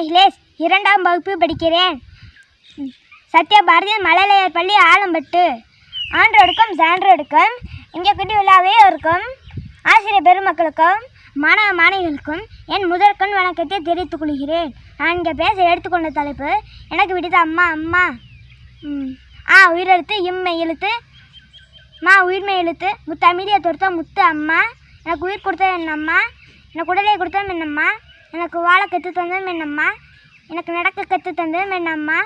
நெஹ்லேஷ் இரண்டாம் வகுப்பு படிக்கிறேன். சத்யபாரதி சத்யா மழலையர் பள்ளி ஆலம்பட்டு. ஆன்றோடுக்கும் சான்றோடுக்கும் இங்கே குட்டி விழாவே இருக்கும். ஆசிரியர் பெருமக்களுக்கும் மாணவ மாணவிகளுக்கும் என் முதற்கண் வணக்கத்தை தெரிவித்துக் கொள்கிறேன். நான் இங்கே பேச எடுத்துக்கொண்ட தலைப்பு எனக்கு விடுத்த அம்மா அம்மா. ஆ உயிரெழுத்து இம்மை எழுத்து. மா உயிர்மை எழுத்து. முத்து அமைதியை தொடுத்த முத்து அம்மா. எனக்கு உயிர் கொடுத்த என் அம்மா. எனக்கு உடலை கொடுத்த என் அம்மா. எனக்கு வாழ கற்று தந்ததும் மென்னம்மா அம்மா எனக்கு நடக்க கற்று தந்ததும் என் அம்மா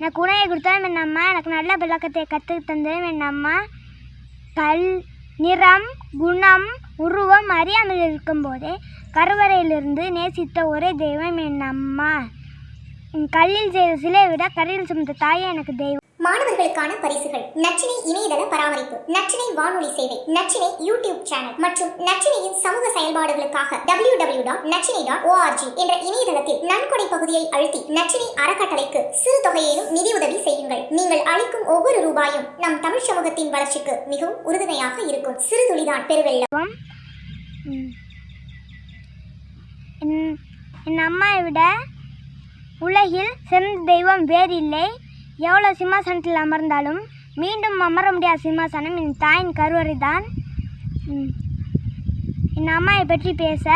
எனக்கு உணவை கொடுத்ததும் என் அம்மா எனக்கு நல்ல விளக்கத்தை கற்று தந்ததும் மென்னம்மா கல் நிறம் குணம் உருவம் அறியாமல் இருக்கும்போதே கருவறையிலிருந்து நேசித்த ஒரே தெய்வம் என் அம்மா கல்லில் செய்த சிலையை விட கரையில் சுமந்த தாயே எனக்கு தெய்வம். மாணவர்களுக்கான பரிசுகள். நச்சினை இணையதள பராமரிப்பு நச்சினை வானொலி சேவை நச்சினை யூடியூப் சேனல் மற்றும் நச்சினையின் சமூக செயல்பாடுகளுக்காக W W dot Nachchinai dot org என்ற இணையதளத்தில் நன்கொடை பகுதியை அழுத்தி நச்சினை அறக்கட்டளைக்கு சிறு தொகையிலும் நிதியுதவி செய்யுங்கள். நீங்கள் அளிக்கும் ஒவ்வொரு ரூபாயும் நம் தமிழ் சமூகத்தின் வளர்ச்சிக்கு மிகவும் உறுதுணையாக இருக்கும். சிறு துளிதான் பெருவெள்ளம். என் அம்மாவை விட உலகில் சிறந்த தெய்வம் வேறில்லை. எவ்வளோ சிம்மாசனத்தில் அமர்ந்தாலும் மீண்டும் அமர முடியாத சிம்மாசனம் என் தாயின் கருவறை தான் என் அம்மாவை பற்றி பேச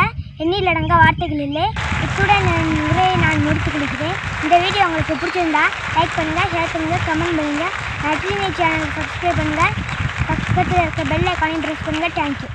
எண்ணிலடங்க வார்த்தைகள் இல்லை. இத்துடன் உரையை நான் முடித்துக் கொடுக்கிறேன் இந்த வீடியோ உங்களுக்கு பிடிச்சிருந்தா லைக் பண்ணுங்கள் ஷேர் பண்ணுங்கள் கமெண்ட் பண்ணுங்கள் நட்டினி சேனலுக்கு சப்ஸ்கிரைப் பண்ணுங்கள் பக்கத்தில் இருக்க பெல் ஐக்கானையும் ப்ரெஸ் பண்ணுங்கள் தேங்க்யூ